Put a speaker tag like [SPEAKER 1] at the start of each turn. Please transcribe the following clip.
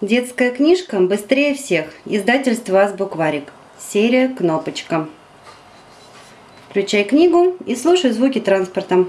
[SPEAKER 1] Детская книжка «Быстрее всех». Издательство «Азбукварик». Серия «Кнопочка». Включай книгу и слушай звуки транспорта.